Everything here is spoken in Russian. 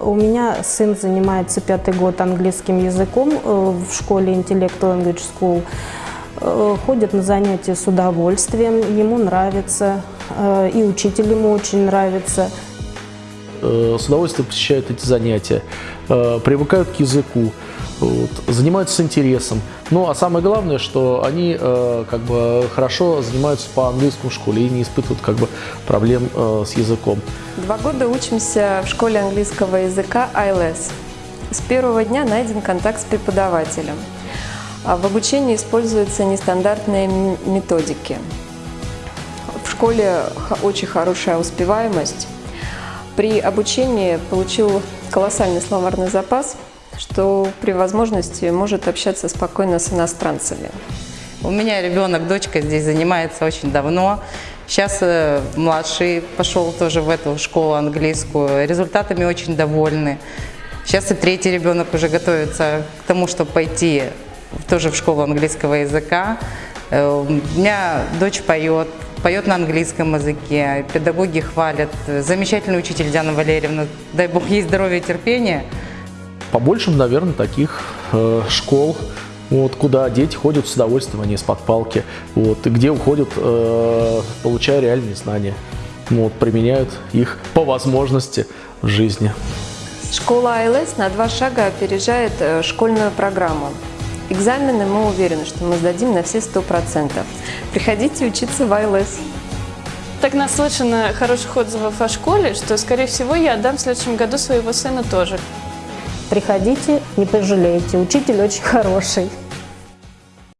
У меня сын занимается пятый год английским языком э, в школе Intellect Language School. Э, Ходит на занятия с удовольствием, ему нравится, э, и учитель ему очень нравится. Э, С удовольствием посещают эти занятия, э, привыкают к языку, вот, занимаются с интересом. Ну, а самое главное, что они э, как бы хорошо занимаются по английскому школе и не испытывают как бы проблем с языком. Два года учимся в школе английского языка ILS. С первого дня найден контакт с преподавателем. А в обучении используются нестандартные методики. В школе очень хорошая успеваемость. При обучении получил колоссальный словарный запас, что при возможности может общаться спокойно с иностранцами. У меня ребенок, дочка здесь занимается очень давно. Сейчас э, младший пошел тоже в эту школу английскую. Результатами очень довольны. Сейчас и третий ребенок уже готовится к тому, чтобы пойти тоже в школу английского языка. Э, У меня дочь поет, поет на английском языке, педагоги хвалят. Замечательный учитель Диана Валерьевна, дай бог ей здоровья и терпения. Побольше, наверное, таких э, школ, вот, куда дети ходят с удовольствием, а не из-под палки, вот, и где уходят, э, получая реальные знания, вот, применяют их по возможности в жизни. Школа АЛС на два шага опережает э, школьную программу. Экзамены мы уверены, что мы сдадим на все 100%. Приходите учиться в АЛС. Так наслышано хороших отзывов о школе, что, скорее всего, я отдам в следующем году своего сына тоже. Приходите, не пожалеете, учитель очень хороший.